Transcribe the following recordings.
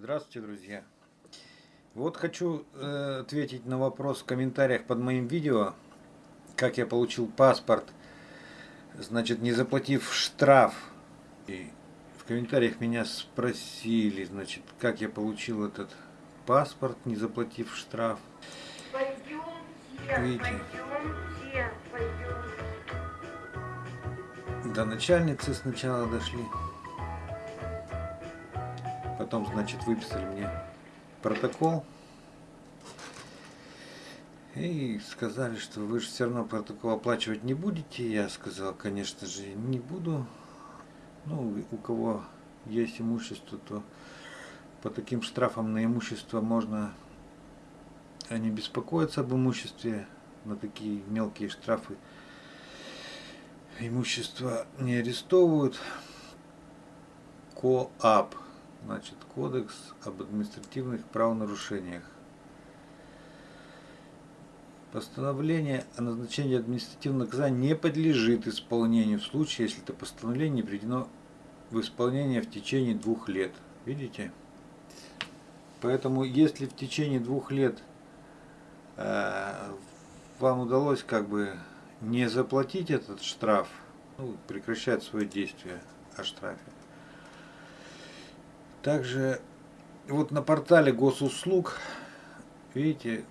Здравствуйте, друзья! Вот хочу э, ответить на вопрос в комментариях под моим видео, как я получил паспорт, значит, не заплатив штраф. И в комментариях меня спросили, значит, как я получил этот паспорт, не заплатив штраф. Пойдемте, Видите? пойдемте, пойдемте. До начальницы сначала дошли. Потом, значит, выписали мне протокол. И сказали, что вы же все равно протокол оплачивать не будете. Я сказал, конечно же, не буду. Ну, у кого есть имущество, то по таким штрафам на имущество можно не беспокоиться об имуществе. На такие мелкие штрафы имущество не арестовывают. КОАП, значит, Кодекс об административных правонарушениях. Постановление о назначении административного наказания не подлежит исполнению в случае, если это постановление не приведено в исполнение в течение двух лет. Видите? Поэтому, если в течение двух лет э, вам удалось как бы не заплатить этот штраф, ну, прекращает свое действие о штрафе. Также вот на портале госуслуг, видите,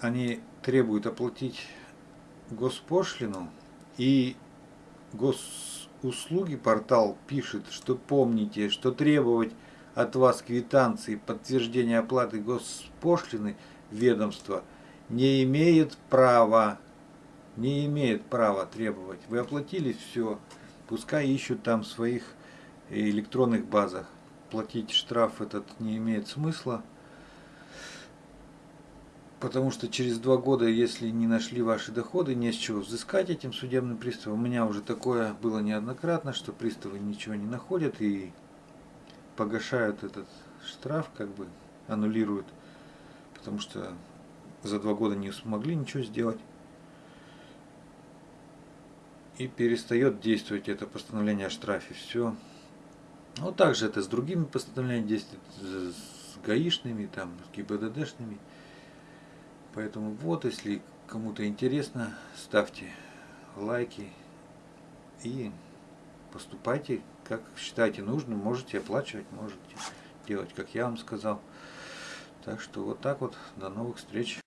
они требуют оплатить госпошлину и госуслуги портал пишет, что помните, что требовать от вас квитанции подтверждения оплаты госпошлины ведомства не имеет права не имеет права требовать. Вы оплатили все, пускай ищут там своих электронных базах. Платить штраф этот не имеет смысла, потому что через два года, если не нашли ваши доходы, не с чего взыскать этим судебным приставом. У меня уже такое было неоднократно, что приставы ничего не находят и погашают этот штраф, как бы аннулируют, потому что за два года не смогли ничего сделать и перестает действовать это постановление о штрафе. Все. Ну, также это с другими постановлениями действует, с гаишными, там, с ГИБДДшными. Поэтому вот, если кому-то интересно, ставьте лайки и поступайте, как считаете нужным. Можете оплачивать, можете делать, как я вам сказал. Так что вот так вот. До новых встреч.